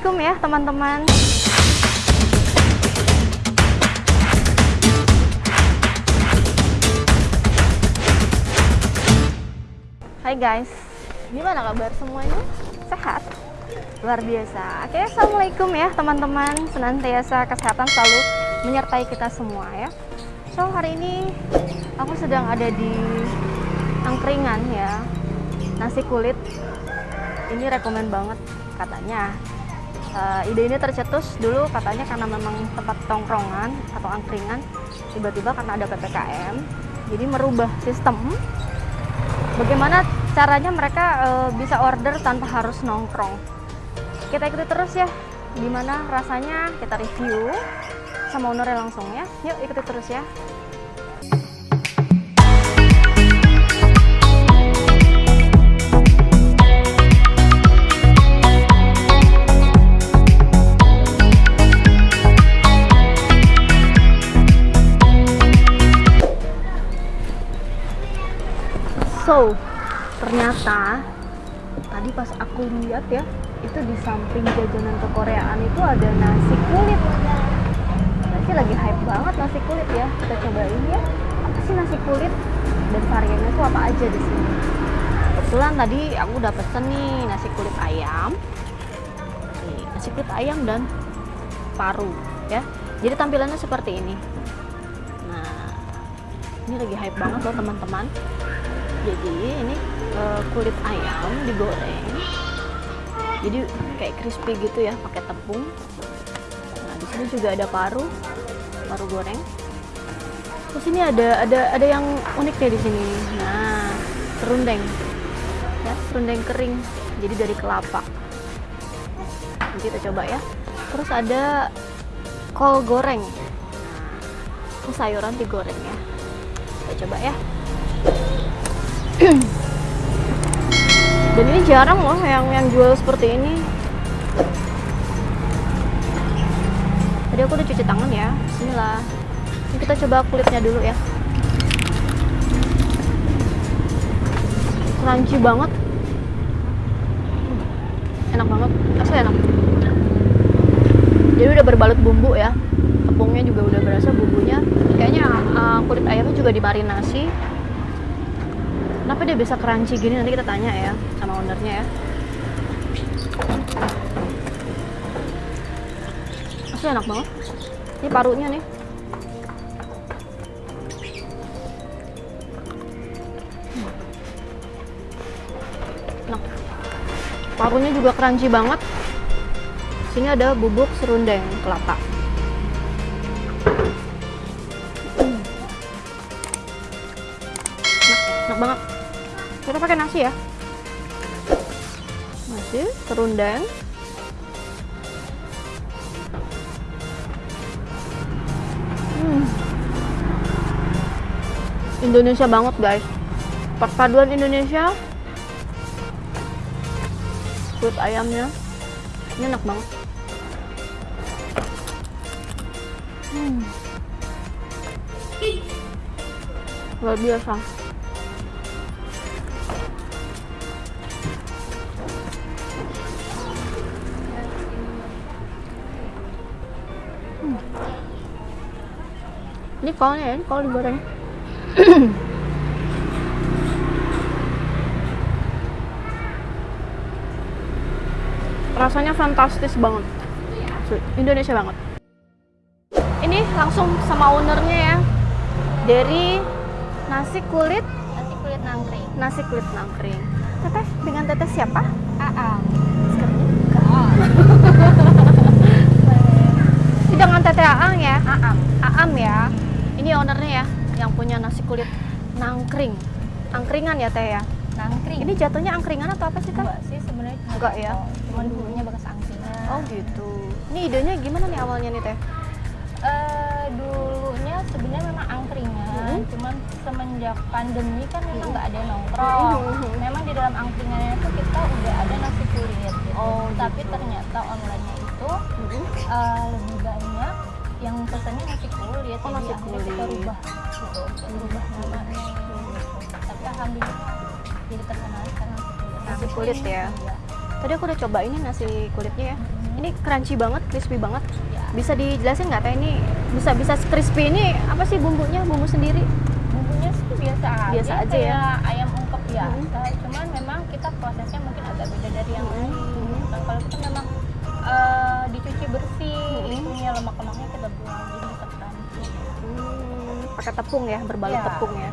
Assalamualaikum ya teman-teman. Hai guys, gimana kabar semuanya? Sehat? Luar biasa. Oke, assalamualaikum ya teman-teman. Senantiasa kesehatan selalu menyertai kita semua ya. So hari ini aku sedang ada di angkringan ya. Nasi kulit. Ini rekomen banget katanya. Uh, ide ini tercetus dulu katanya karena memang tempat tongkrongan atau angkringan tiba-tiba karena ada PPKM jadi merubah sistem. Bagaimana caranya mereka uh, bisa order tanpa harus nongkrong? Kita ikuti terus ya gimana rasanya? Kita review sama ownernya langsung ya. Yuk ikuti terus ya So, ternyata tadi pas aku lihat ya, itu di samping jajanan kekoreaan itu ada nasi kulit. Nasi lagi hype banget nasi kulit ya. Kita cobain ya. Apa sih nasi kulit? Dan variannya itu apa aja di sini? Kebetulan tadi aku udah pesen nih nasi kulit ayam. Nasi kulit ayam dan paru ya. Jadi tampilannya seperti ini. Nah, ini lagi hype banget loh teman-teman jadi ini uh, kulit ayam digoreng. Jadi kayak crispy gitu ya pakai tepung. Nah di sini juga ada paru paru goreng. Terus ini ada ada ada yang unik deh di sini. Nah serundeng. Ya serundeng kering. Jadi dari kelapa. Nanti kita coba ya. Terus ada kol goreng. Nah, ini sayuran digoreng ya. Kita coba ya dan ini jarang loh yang yang jual seperti ini. Tadi aku udah cuci tangan ya Bismillah. Ini kita coba kulitnya dulu ya. Crunchy banget. Enak banget. Asli enak. Jadi udah berbalut bumbu ya. Tepungnya juga udah berasa bumbunya. Kayaknya uh, kulit ayamnya juga dimarinasi kenapa dia bisa crunchy gini? Nanti kita tanya ya sama ownernya ya. Asli enak banget. Ini parunya nih. Enak. Parunya juga crunchy banget. Sini ada bubuk serundeng kelapa. Enak banget kita pakai nasi ya. Nasi serundeng hmm. Indonesia banget guys. Perpaduan Indonesia kulit ayamnya. Ini enak banget. Hmm. luar biasa ini kolnya ya, ini kol digoreng rasanya fantastis banget. Indonesia banget. Ini langsung sama ownernya ya. Dari nasi kulit. Nasi kulit nangkring. Nasi kulit nangkring. Teteh dengan teteh siapa? Aa ini. Dengan teteh Aang ya? Aam Aam ya ini ownernya ya yang punya nasi kulit nangkring angkringan ya teh ya nangkring ini jatuhnya angkringan atau apa sih teh? enggak sih sebenarnya Enggak ya? cuma dulunya bekas angkringan oh gitu ini idenya gimana nih awalnya nih teh? Eh, dulunya sebenarnya memang angkringan Mhm. cuman semenjak pandemi kan memang nggak ada yang nongkrong Mhm. memang di dalam angkringannya itu kita udah ada nasi kulit gitu Oh, tapi gitu. ternyata online-nya itu eh, lebih banyak yang pesannya nasi kulit Oh, nasi akhirnya kita kulit. rubah gitu rubah namanya tapi alhamdulillah jadi terkenal sekarang nasi kulit kulit ya? Iya. Tadi aku udah coba ini nasi kulitnya ya. Mhm. ini crunchy banget, crispy banget. Ya. Bisa dijelasin nggak teh ini bisa bisa crispy ini apa sih bumbunya? Bumbu sendiri? Bumbunya sih biasa aja, Biasa aja ya? ayam ungkep biasa. Cuman memang kita prosesnya mungkin agak beda dari yang lain. Mhm. Kan kalau kita memang eh, dicuci bersih, Mhm. itunya lemak-lemaknya kita buang jadi bisa crunchy. Hmm, pakai tepung ya, berbalut Ya. tepung ya.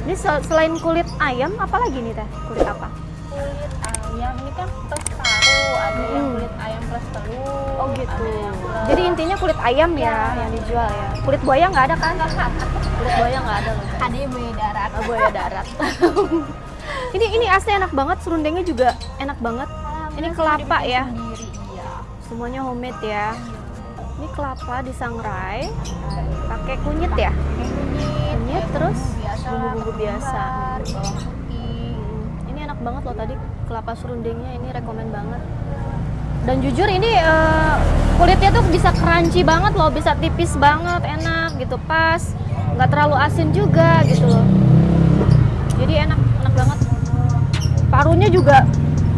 Ini sel- selain kulit ayam, apa lagi nih teh? Kulit apa? Kulit ayam ini kan plus paru, ada yang Hmm. kulit ayam plus telur. Oh gitu. yang plus- Jadi intinya kulit ayam ya, Ya. yang dijual ya. Kulit buaya nggak ada kan? kulit buaya nggak ada loh. ada yang beda darat. Oh, buaya darat. ini ini asli enak banget, serundengnya juga enak banget. Ini kelapa ya. Semuanya homemade ya. Ini kelapa disangrai, pakai kunyit ya. Kunyit, Kunyit, terus bumbu-bumbu biasa. Hmm, Ini enak banget loh tadi kelapa serundengnya ini rekomen banget. Dan jujur ini eh, kulitnya tuh bisa crunchy banget loh, bisa tipis banget, enak gitu pas, nggak terlalu asin juga gitu loh. Jadi enak, enak banget. Parunya juga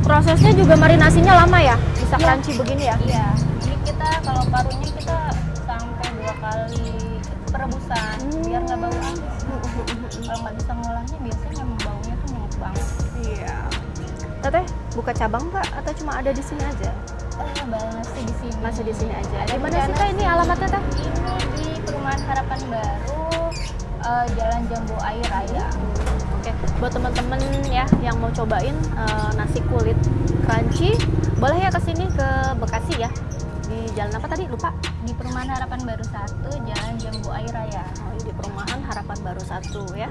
prosesnya juga marinasinya lama ya, bisa Iya. crunchy begini ya. Iya, ini kita kalau parunya kita sampai dua kali perebusan biar nggak bau amis. Kalau nggak bisa ngolahnya biasanya memang baunya tuh nyengat banget. Iya. Teteh buka cabang nggak atau cuma ada di sini aja? Eh, masih di sini. Masih di sini aja. Ada Di mana sih teh ini alamatnya teh? Ini di Perumahan Harapan Baru, eh, Jalan Jambu Air Raya. Oke, buat teman-teman ya yang mau cobain eh, nasi kulit crunchy, boleh ya ke sini ke Bekasi ya. Di jalan apa tadi? Lupa. Di Perumahan Harapan Baru 1, Jalan Jambu Air Raya. Oh, di perumahan Harapan Baru satu ya.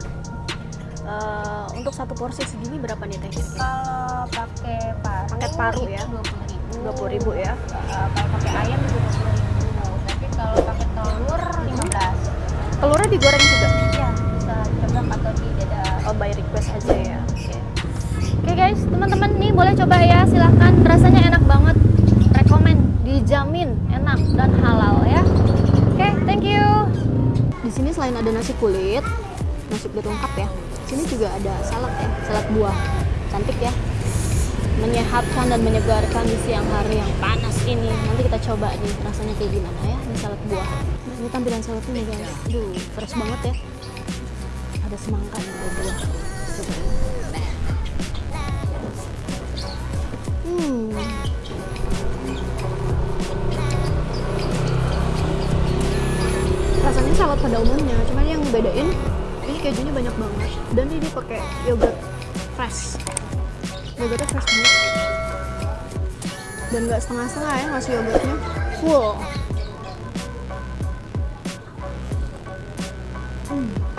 Eh, untuk satu porsi segini berapa nih teh? Kalau pakai paru, Paket paru ya? Dua puluh ribu. Dua puluh ribu ya. kalau pakai ayam dua puluh ribu. Tapi kalau pakai telur lima belas. Telurnya digoreng juga. Ya bisa coba atau di Oh, by request aja ya. Oke. Oke guys, teman-teman nih boleh coba ya, silahkan. Rasanya enak banget. Rekomen, dijamin enak dan halal ya. Oke, thank you. Di sini selain ada nasi kulit, nasi kulit lengkap ya. Sini juga ada salad ya, salad buah. Cantik ya. Menyehatkan dan menyegarkan di siang hari yang panas ini. Nanti kita coba nih rasanya kayak gimana ya, ini salad buah. Ini tampilan saladnya guys. Aduh, fresh banget ya ada semangka ada buah hmm. Rasanya salad pada umumnya cuman yang bedain ini kejunya banyak banget. Dan ini pakai yogurt fresh. Yogurtnya fresh banget. Dan nggak setengah-setengah ya ngasih yogurtnya. Full Hmm.